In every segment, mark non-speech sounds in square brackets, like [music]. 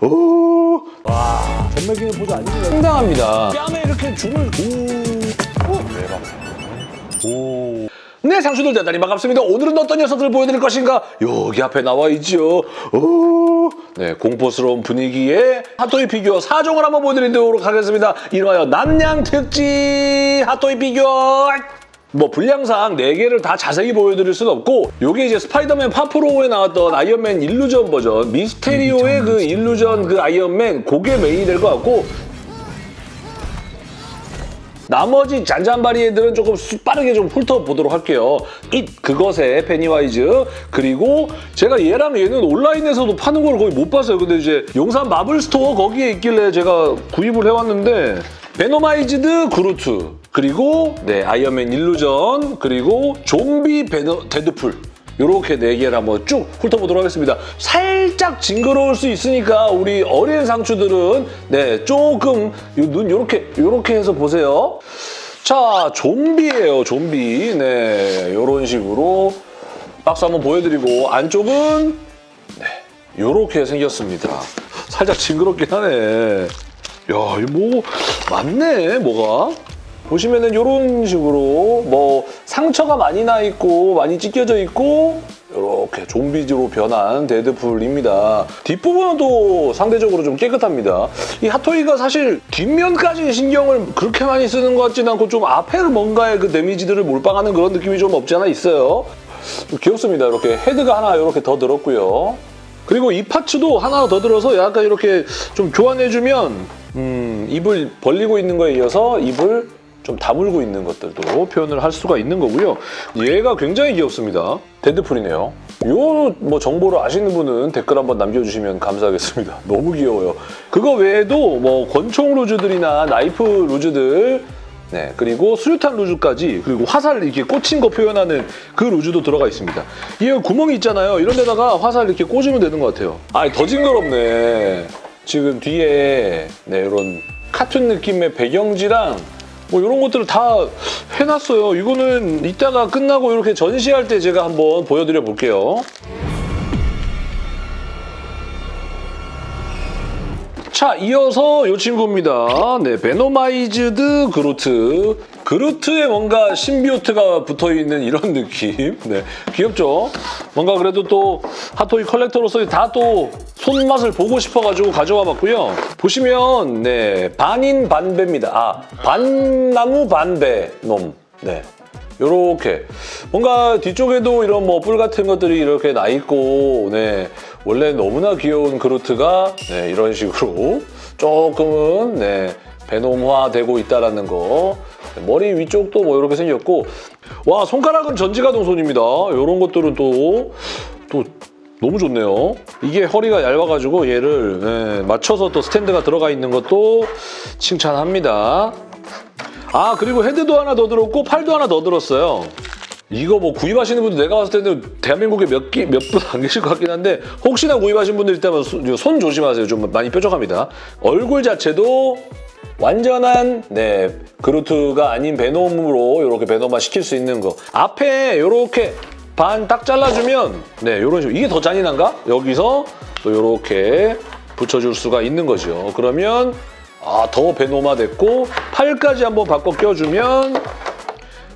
오, 와, 전매기는 포즈 아닙니다. 상당합니다. 뺨에 이렇게 줄을 오, 오, 대박. 오. 네, 상추들 대단히 반갑습니다. 오늘은 어떤 녀석들을 보여드릴 것인가? 여기 앞에 나와 있죠. 오, 네, 공포스러운 분위기의 핫토이 피규어 4종을 한번 보여드리도록 하겠습니다. 이름하여 납량 특집 핫토이 피규어. 뭐 분량상 4개를 다 자세히 보여드릴 수는 없고 요게 이제 스파이더맨 파프롬에 나왔던 아이언맨 Illusion 버전 미스테리오의 그 Illusion 그 아이언맨 그게 메인이 될 것 같고 나머지 잔잔바리 애들은 조금 수- 빠르게 좀 훑어보도록 할게요. 이 그것의 페니와이즈 그리고 제가 얘랑 얘는 온라인에서도 파는 걸 거의 못 봤어요. 근데 이제 용산 마블 스토어 거기에 있길래 제가 구입을 해왔는데 Venomized 그루트 그리고 네 아이언맨 Illusion 그리고 좀비 베너, 데드풀 이렇게 네 개를 한번 쭉 훑어보도록 하겠습니다. 살짝 징그러울 수 있으니까 우리 어린 상추들은 네 조금 눈 이렇게 이렇게 해서 보세요. 자 좀비예요 좀비 네 이런 식으로 박스 한번 보여드리고 안쪽은 네 이렇게 생겼습니다. 살짝 징그럽긴 하네. 야, 이거 뭐 맞네, 뭐가. 보시면은 이런 식으로 뭐 상처가 많이 나 있고 많이 찢겨져 있고 이렇게 좀비즈로 변한 데드풀입니다. 뒷부분은 또 상대적으로 좀 깨끗합니다. 이 핫토이가 사실 뒷면까지 신경을 그렇게 많이 쓰는 것 같지는 않고 좀 앞에 뭔가의 그 데미지들을 몰빵하는 그런 느낌이 좀 없지 않아 있어요. 좀 귀엽습니다. 이렇게 헤드가 하나 이렇게 더 들었고요. 그리고 이 파츠도 하나 더 들어서 약간 이렇게 좀 교환해주면 음, 입을 벌리고 있는 거에 이어서 입을 좀 다물고 있는 것들도 표현을 할 수가 있는 거고요. 얘가 굉장히 귀엽습니다. 데드풀이네요. 요 뭐 정보를 아시는 분은 댓글 한번 남겨주시면 감사하겠습니다. [laughs] 너무 귀여워요. 그거 외에도 뭐 권총 루즈들이나 나이프 루즈들 네, 그리고 수류탄 루즈까지 그리고 화살 이렇게 꽂힌 거 표현하는 그 루즈도 들어가 있습니다. 이 구멍이 있잖아요. 이런 데다가 화살 이렇게 꽂으면 되는 것 같아요. 아, 더 징그럽네. 지금 뒤에 네, 이런 카툰 느낌의 배경지랑 뭐 이런 것들을 다 해놨어요. 이거는 이따가 끝나고 이렇게 전시할 때 제가 한번 보여드려 볼게요. 자, 이어서 이 친구입니다. 네, Venomized 그루트. 그루트에 뭔가 symbiote가 붙어있는 이런 [laughs] 느낌. 네, 귀엽죠? 뭔가 그래도 또 핫토이 컬렉터로서 다 또 손맛을 보고 싶어가지고 가져와 봤고요. 보시면 네, 반인 반배입니다. 아, 반나무 반배 놈. 네. 요렇게 뭔가 뒤쪽에도 이런 뭐 뿔 같은 것들이 이렇게 나 있고 네 원래 너무나 귀여운 그루트가 네 이런 식으로 [laughs] 조금은 네 베놈화 되고 있다라는 거 머리 위쪽도 뭐 이렇게 생겼고 와 손가락은 전지가동 손입니다 이런 것들은 또 또 너무 좋네요. 이게 허리가 얇아가지고 얘를 네, 맞춰서 또 스탠드가 들어가 있는 것도 칭찬합니다. 아 그리고 헤드도 하나 더 들었고 팔도 하나 더 들었어요. 이거 뭐 구입하시는 분들 내가 봤을 때는 대한민국에 몇분안 계실 것 같긴 한데 혹시나 구입하신 분들 있다면 손, 손 조심하세요. 좀 많이 뾰족합니다. 얼굴 자체도 완전한 네 그루트가 아닌 베놈으로 이렇게 베놈화 시킬 수 있는 거. 앞에 이렇게 반 딱 잘라주면 네 이런 식으로 이게 더 잔인한가? 여기서 또 이렇게 붙여줄 수가 있는 거죠. 그러면 아, 더 베노마 됐고 팔까지 한번 바꿔 껴주면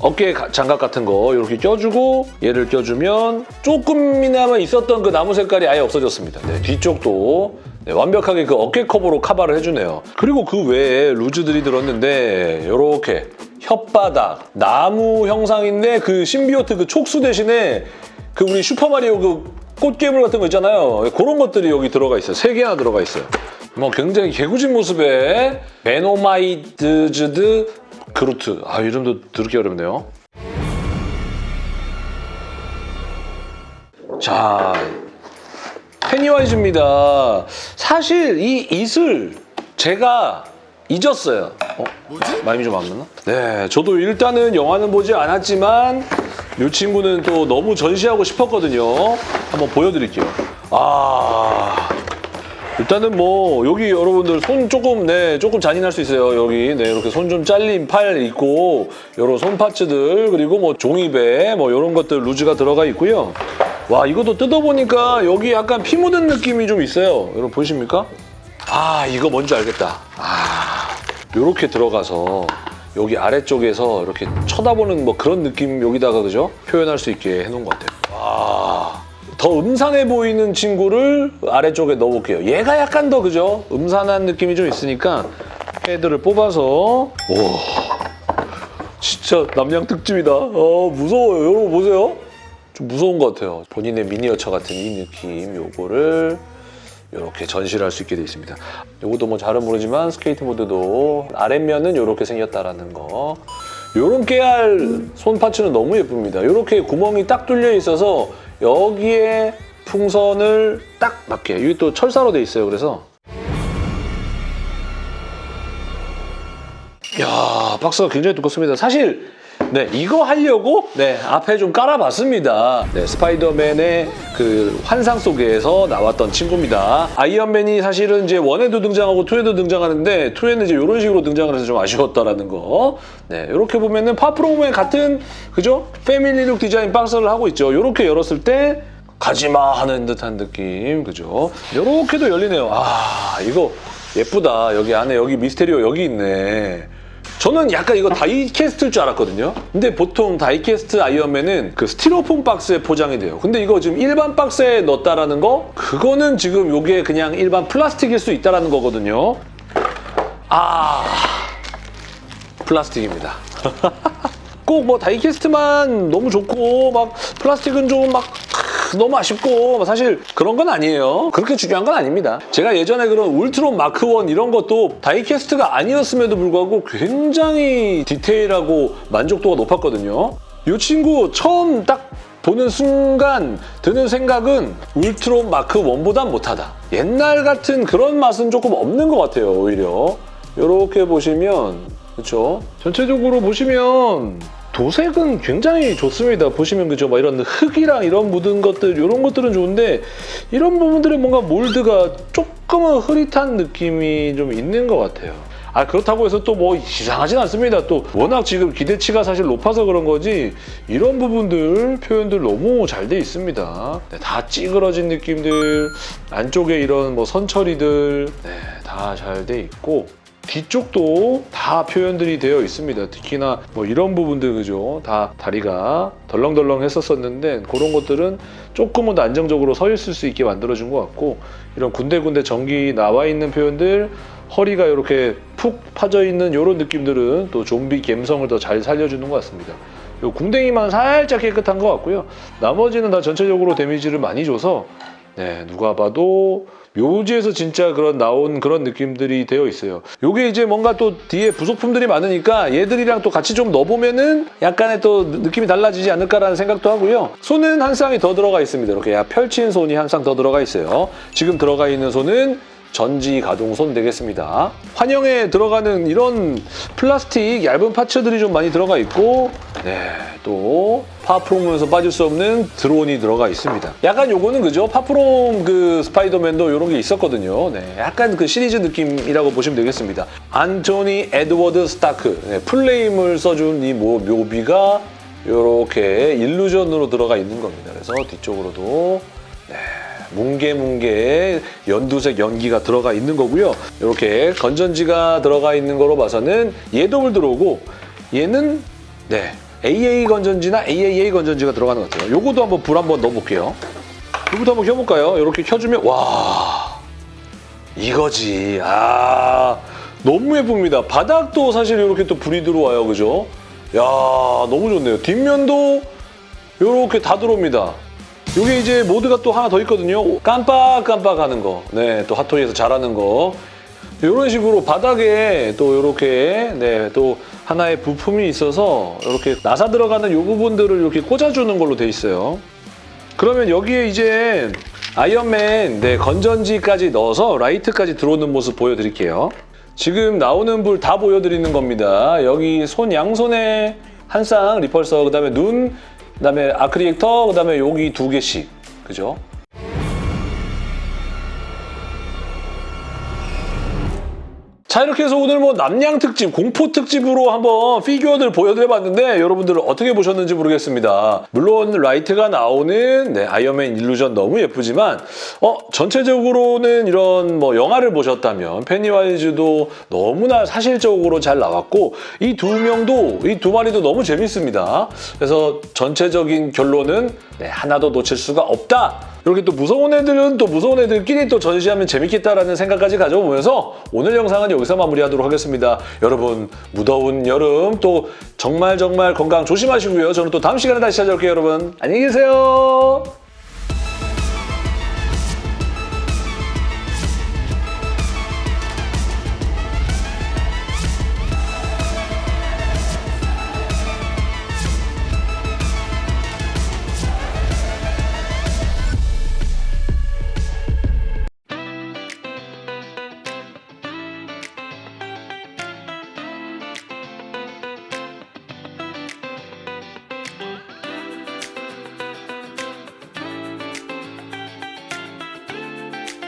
어깨 가- 장갑 같은 거 이렇게 껴주고 얘를 껴주면 조금이나마 있었던 그 나무 색깔이 아예 없어졌습니다. 네, 뒤쪽도 네, 완벽하게 그 어깨 커버로 카바를 해주네요. 그리고 그 외에 루즈들이 들었는데 이렇게 혓바닥, 나무 형상인데 그 신비오트 그 촉수 대신에 그 우리 슈퍼마리오 그 꽃괴물 같은 거 있잖아요. 그런 것들이 여기 들어가 있어요. 세 개나 들어가 있어요. 뭐 굉장히 개구진 모습의 Venomized 그루트. 아 이름도 되게 어렵네요. 자, 페니와이즈입니다. 사실 이 이슬 제가 잊었어요. 어? 라임이 좀 안 맞나? 네, 저도 일단은 영화는 보지 않았지만 이 친구는 또 너무 전시하고 싶었거든요. 한번 보여드릴게요. 아, 일단은 뭐 여기 여러분들 손 조금 네 조금 잔인할 수 있어요. 여기 네 이렇게 손 좀 잘린 팔 있고 여러 손 파츠들 그리고 뭐 종이배 뭐 이런 것들 루즈가 들어가 있고요. 와 이것도 뜯어보니까 여기 약간 피 묻은 느낌이 좀 있어요. 여러분 보이십니까? 아 이거 뭔지 알겠다. 아 이렇게 들어가서 여기 아래쪽에서 이렇게 쳐다보는 뭐 그런 느낌 여기다가 그죠? 표현할 수 있게 해놓은 것 같아요. 와. 더 음산해 보이는 친구를 아래쪽에 넣어볼게요. 얘가 약간 더 그죠? 음산한 느낌이 좀 있으니까 헤드를 뽑아서 오 진짜 남양 특집이다. 어 무서워요. 여러분 보세요. 좀 무서운 것 같아요. 본인의 미니어처 같은 이 느낌 요거를 이렇게 전시를 할 수 있게 돼 있습니다. 요것도 뭐 잘은 모르지만 스케이트보드도 아랫면은 이렇게 생겼다라는 거. 요런 깨알 손 파츠는 너무 예쁩니다. 이렇게 구멍이 딱 뚫려 있어서 여기에 풍선을 딱 맞게 여기 또 철사로 돼 있어요. 그래서 야 박스가 굉장히 두껍습니다. 사실 네 이거 하려고 네 앞에 좀 깔아봤습니다. 네 스파이더맨의 그 환상 속에서 나왔던 친구입니다. 아이언맨이 사실은 이제 원에도 등장하고 투에도 등장하는데 투에는 이제 이런 식으로 등장을 해서 좀 아쉬웠다라는 거. 네 이렇게 보면은 파프로의 같은 그죠 패밀리룩 디자인 박스를 하고 있죠. 이렇게 열었을 때 가지마 하는 듯한 느낌 그죠? 이렇게도 열리네요. 아 이거 예쁘다. 여기 안에 여기 미스테리오 여기 있네. 저는 약간 이거 다이캐스트일 줄 알았거든요. 근데 보통 다이캐스트 아이언맨은 그 스티로폼 박스에 포장이 돼요. 근데 이거 지금 일반 박스에 넣었다라는 거? 그거는 지금 이게 그냥 일반 플라스틱일 수 있다라는 거거든요. 아, 플라스틱입니다. [laughs] 꼭뭐 다이캐스트만 너무 좋고 막 플라스틱은 좀 막 너무 아쉽고 사실 그런 건 아니에요. 그렇게 중요한 건 아닙니다. 제가 예전에 그런 울트론 마크 1 이런 것도 다이캐스트가 아니었음에도 불구하고 굉장히 디테일하고 만족도가 높았거든요. 이 친구 처음 딱 보는 순간 드는 생각은 울트론 마크 1보단 못하다. 옛날 같은 그런 맛은 조금 없는 것 같아요, 오히려. 이렇게 보시면 그렇죠? 전체적으로 보시면 도색은 굉장히 좋습니다. 보시면 그죠? 막 이런 흙이랑 이런 묻은 것들 이런 것들은 좋은데 이런 부분들은 뭔가 몰드가 조금은 흐릿한 느낌이 좀 있는 것 같아요. 아 그렇다고 해서 또 뭐 이상하진 않습니다. 또 워낙 지금 기대치가 사실 높아서 그런 거지 이런 부분들 표현들 너무 잘 돼 있습니다. 네, 다 찌그러진 느낌들 안쪽에 이런 뭐 선처리들 네, 다 잘 돼 있고 뒤쪽도 다 표현들이 되어 있습니다. 특히나 뭐 이런 부분들 그죠? 다 다리가 덜렁덜렁 했었었는데 그런 것들은 조금은 더 안정적으로 서 있을 수 있게 만들어준 것 같고 이런 군데군데 전기 나와 있는 표현들 허리가 이렇게 푹 파져 있는 이런 느낌들은 또 좀비 감성을 더 잘 살려주는 것 같습니다. 요 궁뎅이만 살짝 깨끗한 것 같고요. 나머지는 다 전체적으로 데미지를 많이 줘서 네, 누가 봐도 묘지에서 진짜 그런 나온 그런 느낌들이 되어 있어요. 요게 이제 뭔가 또 뒤에 부속품들이 많으니까 얘들이랑 또 같이 좀 넣어보면은 약간의 또 느낌이 달라지지 않을까라는 생각도 하고요. 손은 한 쌍이 더 들어가 있습니다. 이렇게 펼친 손이 한 쌍 더 들어가 있어요. 지금 들어가 있는 손은 전지 가동 손 되겠습니다. 환영에 들어가는 이런 플라스틱 얇은 파츠들이 좀 많이 들어가 있고 네, 또 파프롬에서 빠질 수 없는 드론이 들어가 있습니다. 약간 요거는 그죠? 파프롬 그 스파이더맨도 이런 게 있었거든요. 네, 약간 그 시리즈 느낌이라고 보시면 되겠습니다. 안토니 에드워드 스타크 네, full name을 써준 이 뭐 묘비가 이렇게 illusion으로 들어가 있는 겁니다. 그래서 뒤쪽으로도 네, 뭉게뭉게 연두색 연기가 들어가 있는 거고요. 이렇게 건전지가 들어가 있는 거로 봐서는 불 들어오고 얘는 네 AA 건전지나 AAA 건전지가 들어가는 것 같아요. 요거도 한번 불 한번 넣어볼게요. 요거도 한번 켜볼까요? 이렇게 켜주면 와 이거지. 아 너무 예쁩니다. 바닥도 사실 이렇게 또 불이 들어와요. 그죠? 야 너무 좋네요. 뒷면도 이렇게 다 들어옵니다. 이게 이제 모드가 또 하나 더 있거든요. 깜빡깜빡 하는 거. 네, 또 핫토이에서 잘하는 거. 이런 식으로 바닥에 또 이렇게 네, 또 하나의 부품이 있어서 이렇게 나사 들어가는 이 부분들을 이렇게 꽂아주는 걸로 돼 있어요. 그러면 여기에 이제 아이언맨 네, 건전지까지 넣어서 라이트까지 들어오는 모습 보여드릴게요. 지금 나오는 불 다 보여드리는 겁니다. 여기 손 양손에 한 쌍 리펄서, 그다음에 눈, 그다음에 아크릴릭터, 그다음에 여기 두 개씩, 그죠? 자 이렇게 해서 오늘 뭐 납량 특집, 공포 특집으로 한번 피규어들 보여드려봤는데 여러분들 어떻게 보셨는지 모르겠습니다. 물론 라이트가 나오는 네, 아이언맨 Illusion 너무 예쁘지만 어 전체적으로는 이런 뭐 영화를 보셨다면 페니와이즈도 너무나 사실적으로 잘 나왔고 이 두 명도 이 두 마리도 너무 재밌습니다. 그래서 전체적인 결론은 네, 하나도 놓칠 수가 없다. 이렇게 또 무서운 애들은 또 무서운 애들끼리 또 전시하면 재밌겠다라는 생각까지 가져보면서 오늘 영상은 여기서 마무리하도록 하겠습니다. 여러분 무더운 여름 또 정말 정말 건강 조심하시고요. 저는 또 다음 시간에 다시 찾아올게요 여러분. 안녕히 계세요.